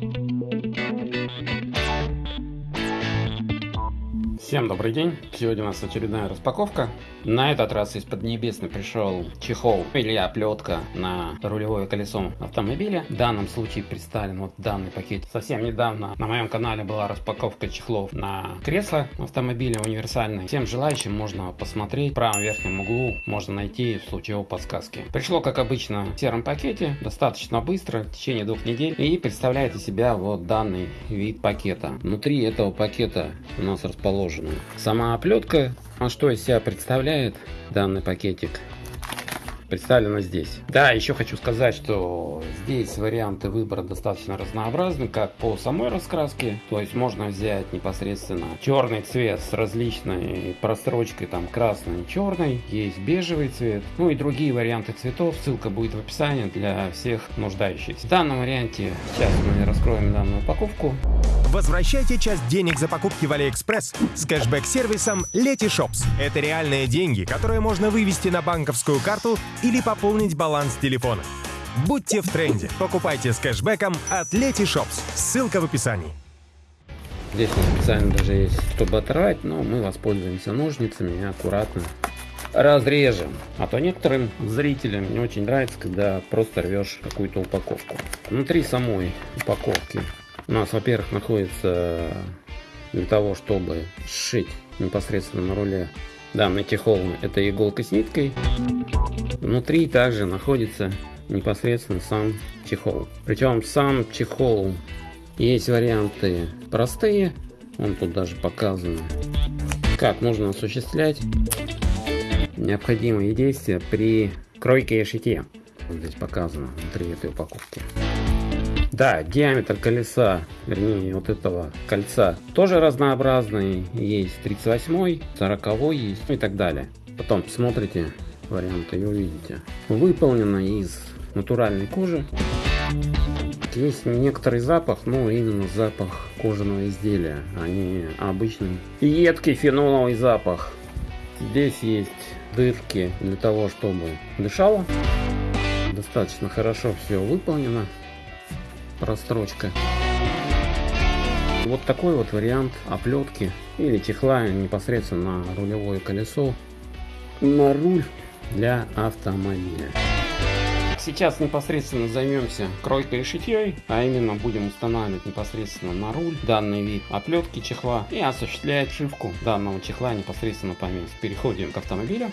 Thank you. Всем добрый день! Сегодня у нас очередная распаковка. На этот раз из Поднебесной пришел чехол или оплетка на рулевое колесо автомобиля. В данном случае представлен вот данный пакет. Совсем недавно на моем канале была распаковка чехлов на кресло автомобиля универсальный. Всем желающим можно посмотреть. В правом верхнем углу можно найти в случае его подсказки. Пришло как обычно в сером пакете, достаточно быстро, в течение двух недель. И представляет из себя вот данный вид пакета. Внутри этого пакета у нас расположен нужно. Сама оплетка, а что из себя представляет данный пакетик, представлено здесь. Да, еще хочу сказать, что здесь варианты выбора достаточно разнообразны, как по самой раскраске, то есть можно взять непосредственно черный цвет с различной прострочкой, там красный, черный, есть бежевый цвет, ну и другие варианты цветов, ссылка будет в описании для всех нуждающихся. В данном варианте сейчас мы раскроем данную упаковку. Возвращайте часть денег за покупки в AliExpress с кэшбэк-сервисом Letyshops. Это реальные деньги, которые можно вывести на банковскую карту или пополнить баланс телефона. Будьте в тренде. Покупайте с кэшбэком от Letyshops. Ссылка в описании. Здесь специально даже есть, чтобы оторвать, но мы воспользуемся ножницами и аккуратно разрежем. А то некоторым зрителям не очень нравится, когда просто рвешь какую-то упаковку. Внутри самой упаковки у нас, во-первых, находится для того, чтобы сшить непосредственно на руле данный чехол, это иголка с ниткой. Внутри также находится непосредственно сам чехол. Причем сам чехол есть варианты простые, он тут даже показан, как нужно осуществлять необходимые действия при кройке и шитье. Здесь показано внутри этой упаковки. Да, диаметр колеса, вернее вот этого кольца тоже разнообразный. Есть 38, 40 есть и так далее. Потом посмотрите варианты и увидите. Выполнено из натуральной кожи. Есть некоторый запах, но именно запах кожаного изделия, а не обычный едкий феноловый запах. Здесь есть дырки для того, чтобы дышало. Достаточно хорошо все выполнено расстрочка. Вот такой вот вариант оплетки или чехла непосредственно на рулевое колесо на руль для автомобиля. Сейчас непосредственно займемся кройкой и шитьей, а именно будем устанавливать непосредственно на руль данный вид оплетки чехла и осуществлять шивку данного чехла непосредственно по месту. Переходим к автомобилю.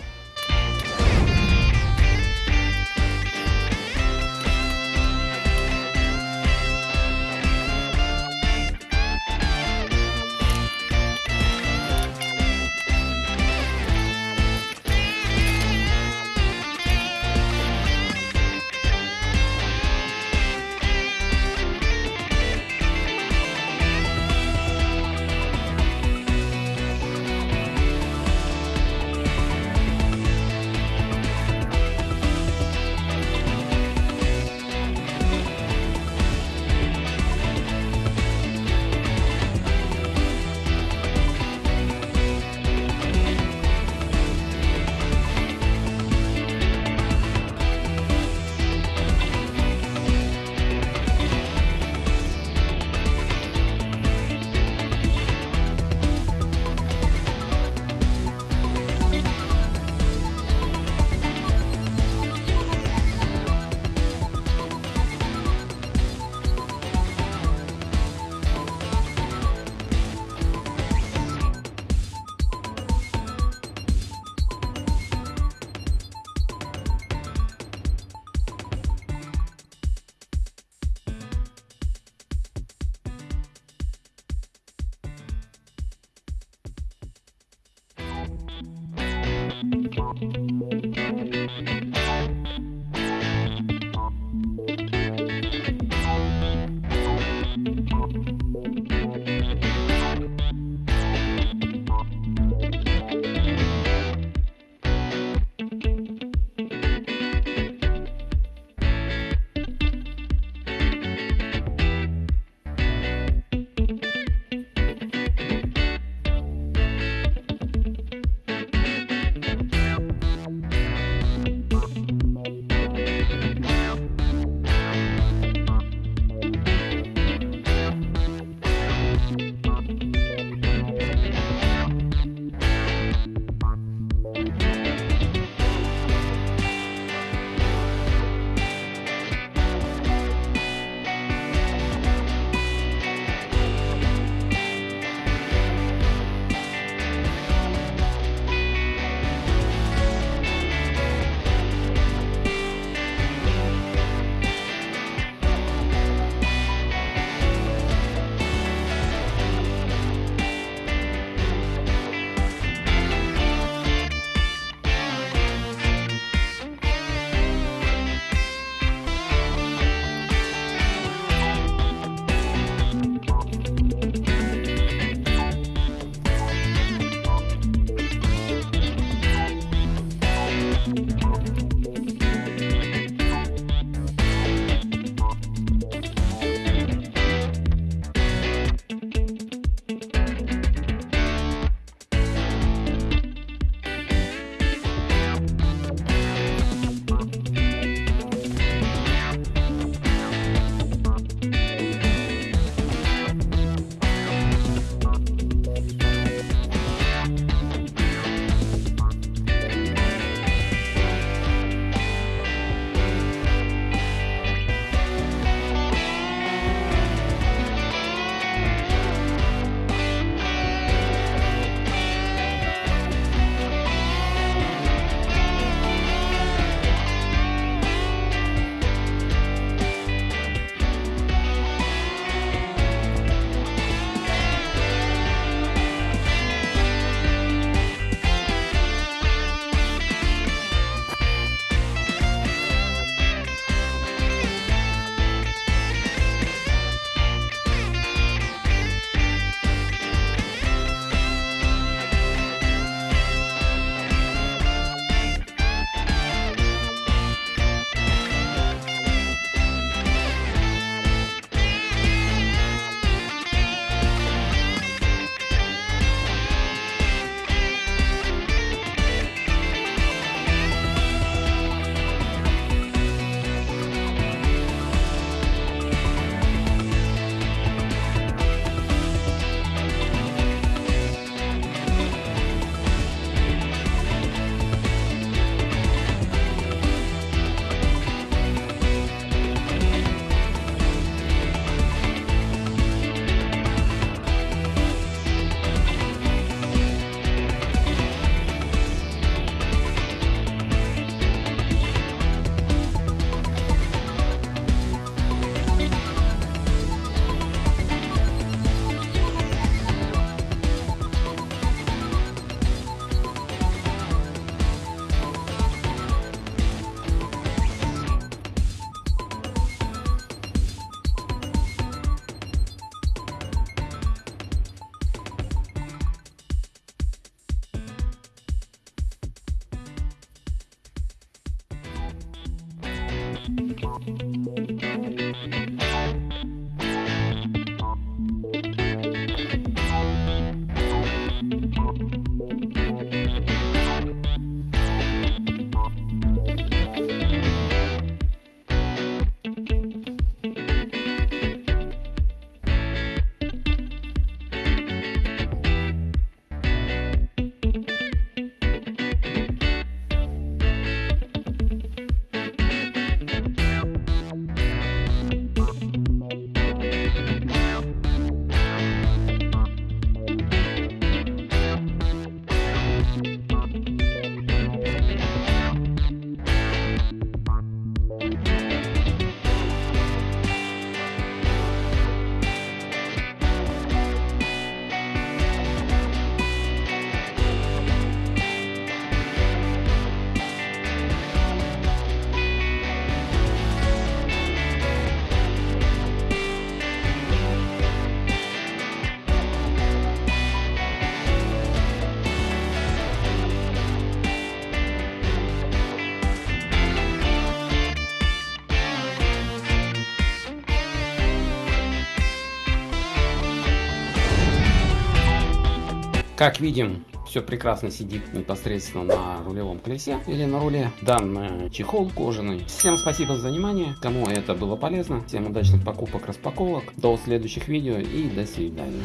Как видим, все прекрасно сидит непосредственно на рулевом колесе или на руле. Данный чехол кожаный. Всем спасибо за внимание. Кому это было полезно. Всем удачных покупок, распаковок. До следующих видео и до свидания.